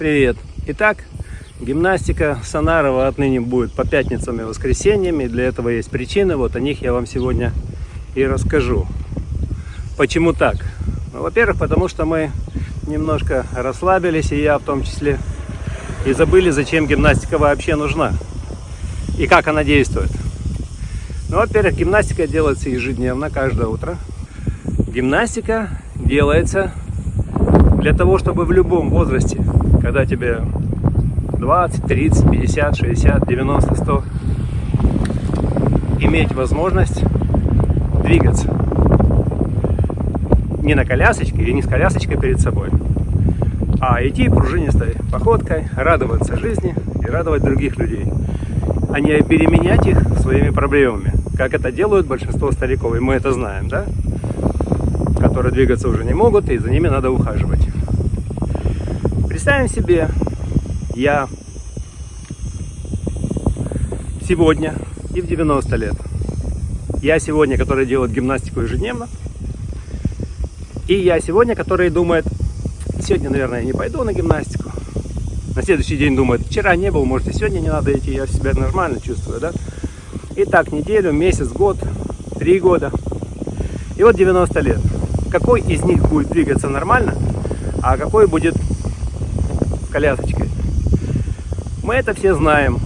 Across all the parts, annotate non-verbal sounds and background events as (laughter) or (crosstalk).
Привет! Итак, гимнастика Санарова отныне будет по пятницам и воскресеньям, и для этого есть причины, вот о них я вам сегодня и расскажу. Почему так? Ну, Во-первых, потому что мы немножко расслабились, и я в том числе, и забыли, зачем гимнастика вообще нужна, и как она действует. Ну, во-первых, гимнастика делается ежедневно, каждое утро. Гимнастика делается для того, чтобы в любом возрасте когда тебе 20, 30, 50, 60, 90, 100, иметь возможность двигаться. Не на колясочке или не с колясочкой перед собой, а идти пружинистой походкой, радоваться жизни и радовать других людей, а не переменять их своими проблемами, как это делают большинство стариков, и мы это знаем, да? которые двигаться уже не могут, и за ними надо ухаживать. Представим себе, я сегодня и в 90 лет. Я сегодня, который делает гимнастику ежедневно. И я сегодня, который думает, сегодня, наверное, я не пойду на гимнастику. На следующий день думает, вчера не был, может и сегодня не надо идти, я себя нормально чувствую, да? И так неделю, месяц, год, три года. И вот 90 лет. Какой из них будет двигаться нормально, а какой будет колясочкой. Мы это все знаем.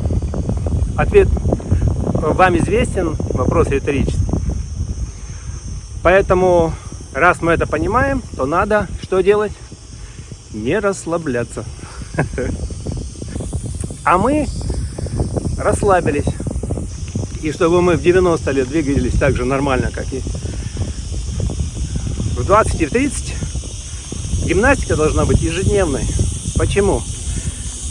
Ответ вам известен, вопрос риторический. Поэтому, раз мы это понимаем, то надо что делать? Не расслабляться. (laughs) А мы расслабились. И чтобы мы в 90 лет двигались так же нормально, как и в 20 и в 30, гимнастика должна быть ежедневной. Почему?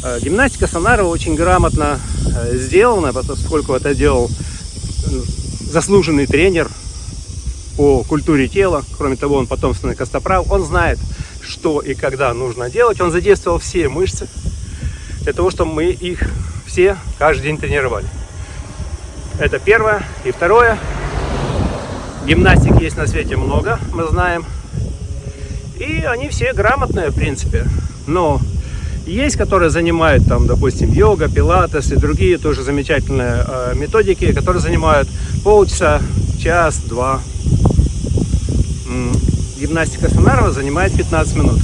Э, гимнастика Санарова очень грамотно э, сделана, поскольку это делал заслуженный тренер по культуре тела. Кроме того, он потомственный костоправ. Он знает, что и когда нужно делать. Он задействовал все мышцы для того, чтобы мы их все каждый день тренировали. Это первое. И второе. Гимнастик есть на свете много, мы знаем. И они все грамотные, в принципе. Но есть, которые занимают, там, допустим, йога, пилатес и другие тоже замечательные э, методики, которые занимают полчаса, час, два. Гимнастика Санарова занимает 15 минут.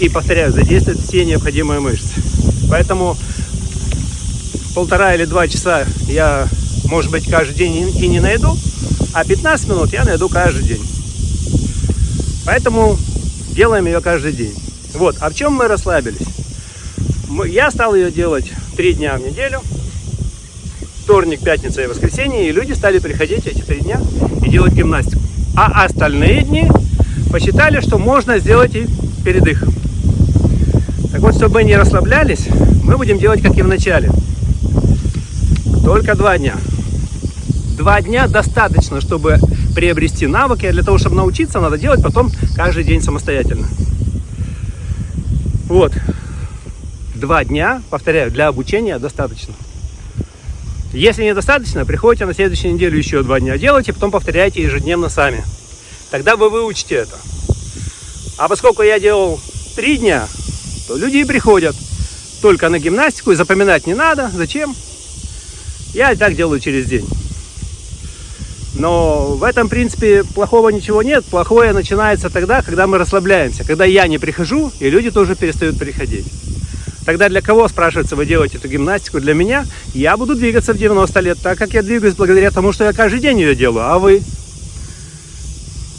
И, повторяю, задействует все необходимые мышцы. Поэтому полтора или два часа я, может быть, каждый день и не найду, а 15 минут я найду каждый день. Поэтому делаем ее каждый день. Вот, а в чем мы расслабились? Я стал ее делать три дня в неделю. Вторник, пятница и воскресенье. И люди стали приходить эти три дня и делать гимнастику. А остальные дни посчитали, что можно сделать и передых. Так вот, чтобы мы не расслаблялись, мы будем делать, как и в начале. Только два дня. Два дня достаточно, чтобы приобрести навыки. А для того, чтобы научиться, надо делать потом каждый день самостоятельно. Вот. Два дня, повторяю, для обучения достаточно. Если недостаточно, приходите на следующую неделю еще два дня делайте, потом повторяйте ежедневно сами. Тогда вы выучите это. А поскольку я делал три дня, то люди и приходят только на гимнастику, и запоминать не надо. Зачем? Я и так делаю через день. Но в этом, принципе, плохого ничего нет. Плохое начинается тогда, когда мы расслабляемся. Когда я не прихожу, и люди тоже перестают приходить. Тогда для кого, спрашивается, вы делаете эту гимнастику? Для меня я буду двигаться в 90 лет, так как я двигаюсь благодаря тому, что я каждый день ее делаю. А вы?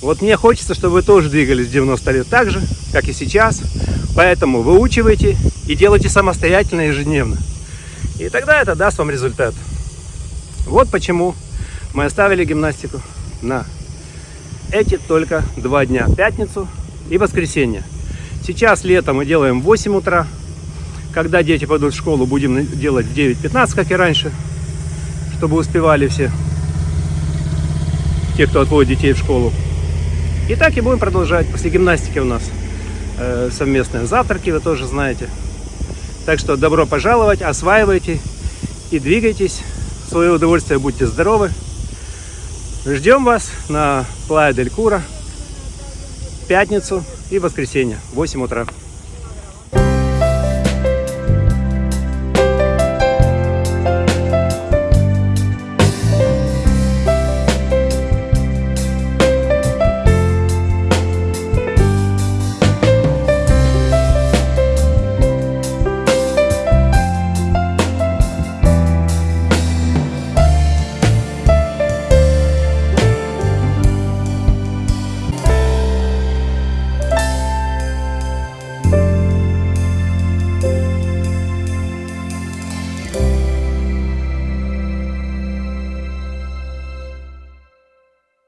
Вот мне хочется, чтобы вы тоже двигались в 90 лет так же, как и сейчас. Поэтому выучивайте и делайте самостоятельно ежедневно. И тогда это даст вам результат. Вот почему мы оставили гимнастику на эти только два дня, пятницу и воскресенье. Сейчас летом мы делаем в 8 утра, когда дети пойдут в школу, будем делать в 9.15, как и раньше, чтобы успевали все, те, кто отводит детей в школу. И так и будем продолжать. После гимнастики у нас э, совместные завтраки, вы тоже знаете. Так что добро пожаловать, осваивайте и двигайтесь. В свое удовольствие будьте здоровы. Ждем вас на Плая Дель Кура в пятницу и воскресенье в 8 утра.